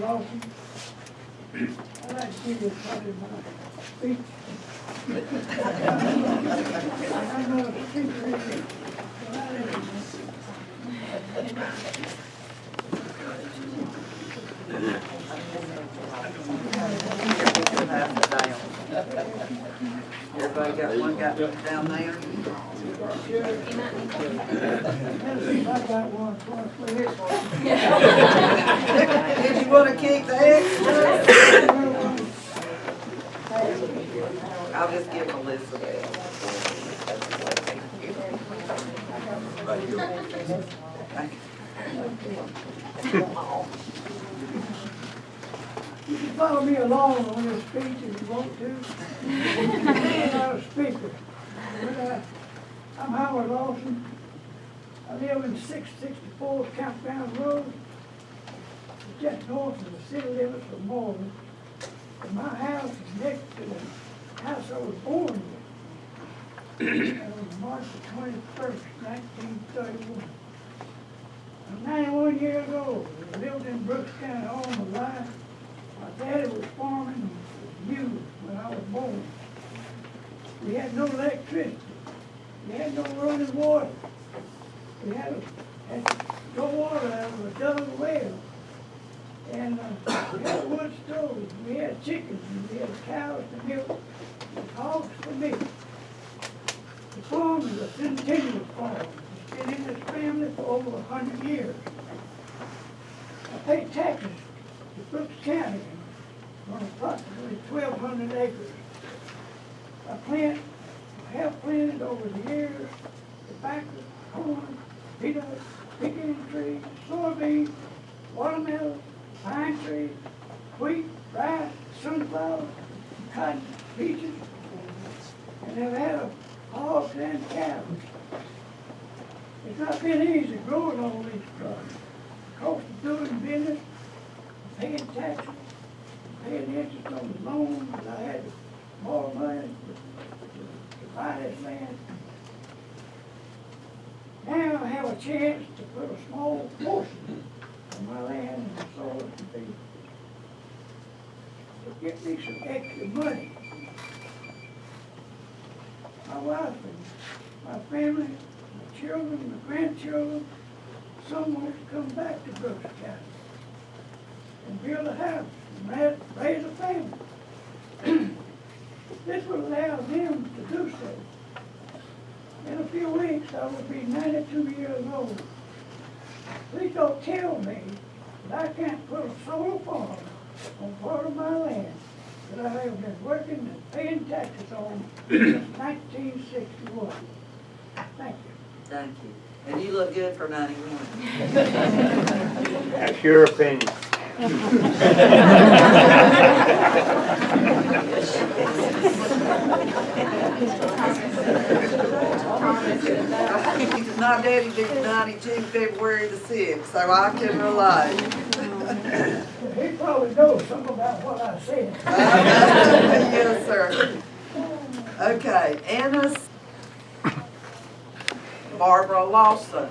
Lawson. I'd like to give you part of my speech. I'm not a speaker, either. Everybody got one got down there? Did you wanna kick the extra? I'll just give Elizabeth. Thank you. Can follow me along on this speech if you want to. I'm not a speaker. Uh, Howard Lawson. I live in six sixty-four Campground Road, just north of the city limits of Morven. And my house is next to the house I was born in. And on March the twenty-first, nineteen thirty-one. I'm ninety-one years old. I lived in Brooks County all my life. My daddy was farming mules when I was born. We had no electricity. We had no running water. We had, a- had no water out of a dug well. And, uh, we had wood stove, we had chickens, and we had cows to milk, and hogs for meat. The farm is a centennial farm. It's been in this family for over a hundred years. I pay taxes to Brooks County on approximately twelve hundred acres. I plant, have planted over the years tobacco, corn, peanuts, pecan trees, soybeans, watermelon, pine trees, wheat, rice, sunflower, cotton, peaches, and have had hogs and cows. It's not been easy growing all these crops. Cost of doing business, paying taxes, paying interest on the loans I had borrow money this land. Now I have a chance to put a small portion of my land in soil to be, to get me some extra money. My wife and my family, my children, my grandchildren, someone to come back to Brooks County and build a house and raise, raise a family. This will allow them to do so. In a few weeks, I will be ninety-two years old. Please don't tell me that I can't put a solar farm on part of my land that I have been working and paying taxes on since nineteen sixty-one. Thank you. Thank you. And you look good for ninety-one. That's your opinion. My daddy did ninety-two February the sixth, so I can relate. He probably knows something about what I said. Yes, sir. Okay, Anna Barbara Lawson.